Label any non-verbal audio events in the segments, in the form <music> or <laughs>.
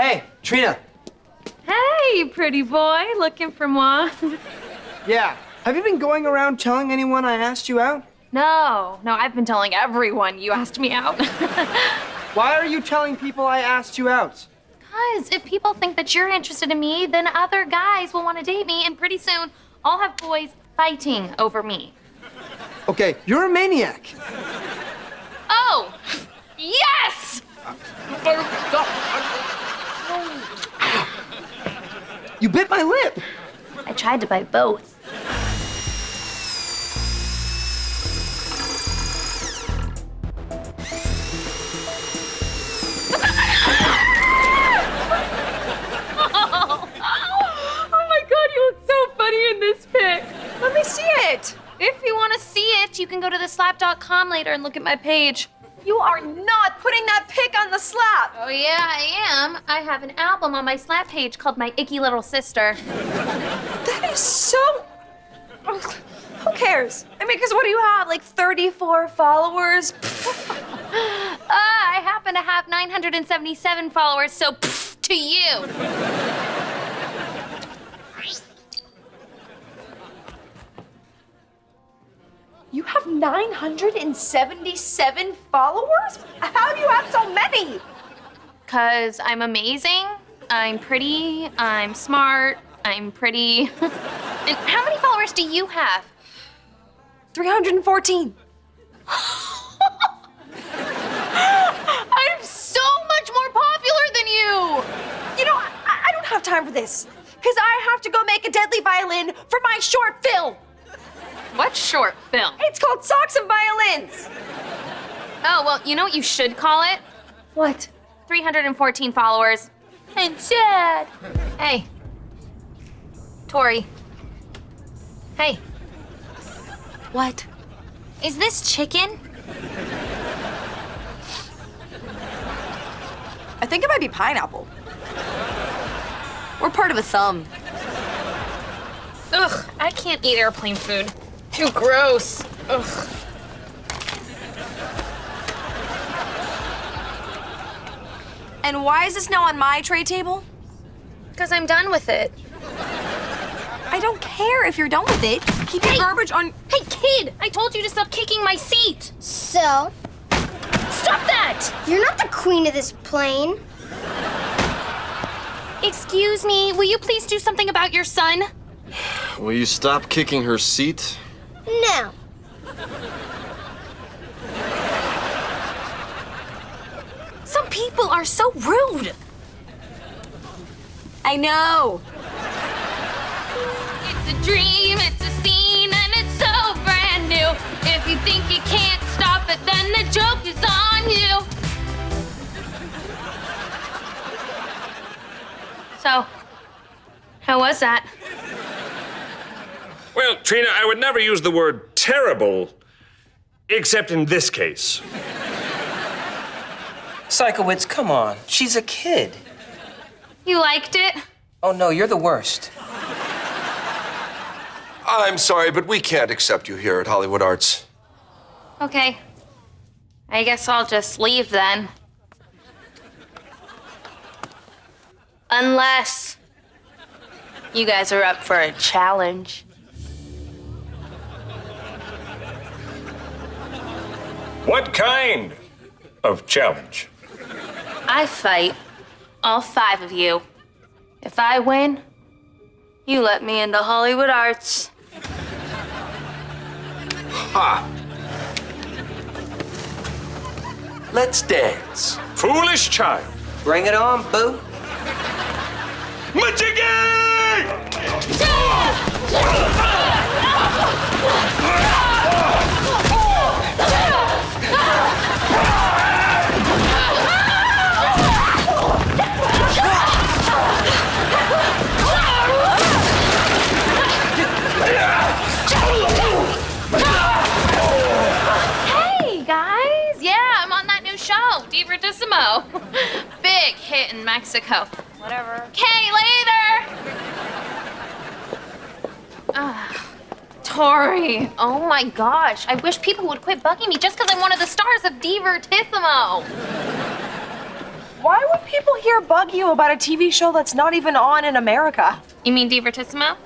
Hey, Trina. Hey, pretty boy, looking for moi? <laughs> Yeah. Have you been going around telling anyone I asked you out? no, no, I've been telling everyone you asked me out. <laughs> Why are you telling people I asked you out? Because if people think that you're interested in me, then other guys will want to date me, and pretty soon I'll have boys fighting over me. Okay, you're a maniac. Oh, <laughs> yes! Uh, oh, You bit my lip. I tried to bite both. <laughs> Oh my god, you look so funny in this pic. Let me see it. If you want to see it, you can go to theslap.com later and look at my page. You are not putting that pic on the slap. Oh yeah, I am. I have an album on my slap page called My Icky Little Sister. That is so. Who cares? I mean, because what do you have? Like 34 followers? <laughs> Uh, I happen to have 977 followers, so to you. You have 977 followers? How do you have so many? Because I'm amazing, I'm pretty, I'm smart, I'm pretty. <laughs> and how many followers do you have? 314. <laughs> I'm so much more popular than you! You know, I, I don't have time for this. Because I have to go make a deadly violin for my short film. What short film? It's called Socks and Violins. Oh, well, you know what you should call it? What? 314 followers. And sad. Hey. Tori. Hey. What? Is this chicken? I think it might be pineapple. We're part of a thumb. Ugh, I can't eat airplane food. Too gross. Ugh. And why is this now on my tray table? Because I'm done with it. I don't care if you're done with it. Keep your garbage on. Hey, kid! I told you to stop kicking my seat! So, Stop that! you're not the queen of this plane. Excuse me, will you please do something about your son? Will you stop kicking her seat? No. Some people are so rude. I know. It's a dream, it's a scene, and it's so brand new. If you think you can't stop it, then the joke is on you. So, how was that? Well, Trina, I would never use the word terrible, except in this case. Sikowitz, come on. She's a kid. You liked it? Oh no, you're the worst. I'm sorry, but we can't accept you here at Hollywood Arts. Okay. I guess I'll just leave then. Unless you guys are up for a challenge. What kind of challenge? I fight all five of you. If I win, you let me into Hollywood Arts. Ha! Let's dance. Foolish child. Bring it on, boo. In Mexico. Whatever. Okay, later. Ah, Tori, oh my gosh, I wish people would quit bugging me just because I'm one of the stars of Divertissimo. Why would people here bug you about a TV show that's not even on in America? You mean Divertissimo?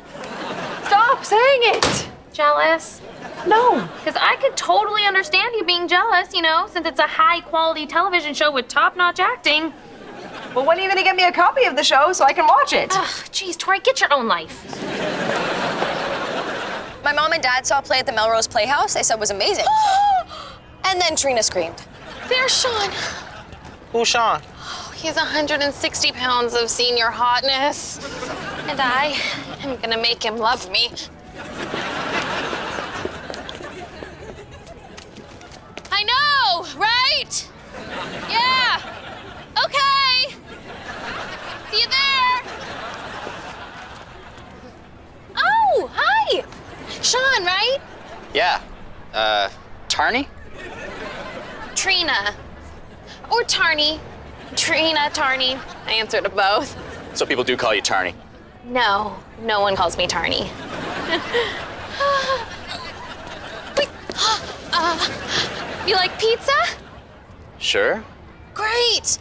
Stop saying it! Jealous? No. Because I could totally understand you being jealous, you know, since it's a high quality television show with top notch acting. Well, when are you gonna get me a copy of the show so I can watch it? Ugh, geez, Tori, get your own life. My mom and dad saw a play at the Melrose Playhouse. They said it was amazing. <gasps> and then Trina screamed. There's Sean. Who's Sean? Oh, He's 160 pounds of senior hotness. And I am gonna make him love me. I know, right? Yeah. Okay. See you there. Oh, hi. Sean, right? Yeah. Uh, Tarny? Trina. Or Tarny. Trina, Tarny. I answer to both. So people do call you Tarny. No, no one calls me Tarny. <laughs> Wait, <gasps> uh, you like pizza? Sure. Great!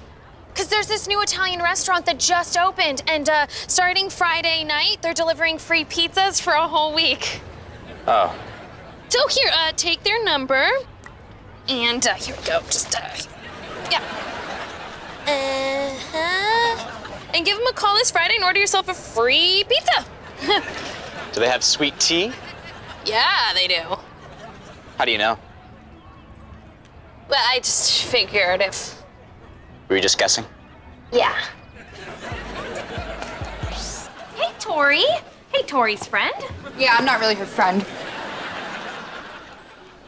Because there's this new Italian restaurant that just opened, and uh, starting Friday night, they're delivering free pizzas for a whole week. Oh. So here, uh, take their number, and uh, here we go. Just, uh, yeah. Uh-huh. And give them a call this Friday and order yourself a free pizza. <laughs> Do they have sweet tea? yeah, they do. How do you know? Well, I just figured if. Were you just guessing? Yeah. Hey, Tori. Hey, Tori's friend. Yeah, I'm not really her friend.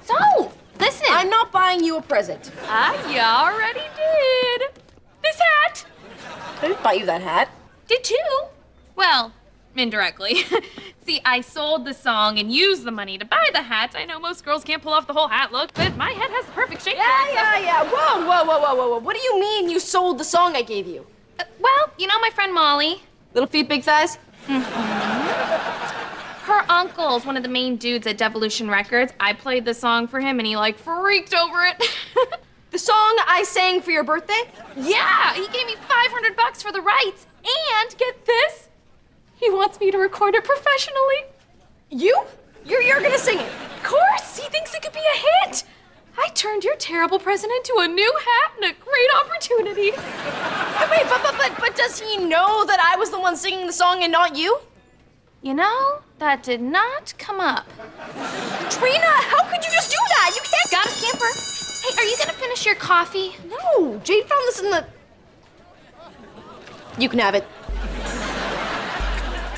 So, listen. I'm not buying you a present. I already did. This hat. I didn't buy you that hat. Did too. Well, indirectly. <laughs> See, I sold the song and used the money to buy the hat. I know most girls can't pull off the whole hat look, but my head has the perfect shape. Yeah, for it, so- yeah, yeah. Whoa, whoa, whoa, whoa, whoa, whoa. What do you mean you sold the song I gave you? Uh, well, you know my friend Molly. Little feet, big thighs? Her uncle's one of the main dudes at Devolution Records. I played the song for him and he like freaked over it. <laughs> The song I sang for your birthday? yeah, he gave me 500 bucks for the rights. And get this, he wants me to record it professionally. You? You're, you're gonna sing it. Of course, he thinks it could be a hit. I turned your terrible present into a new hat and a great opportunity. Wait, but, but, but, but does he know that I was the one singing the song and not you? You know, that did not come up. Trina, how could you just do that? You can't. Got a scamper. Hey, are you gonna finish your coffee? No, Jade found this in the. You can have it.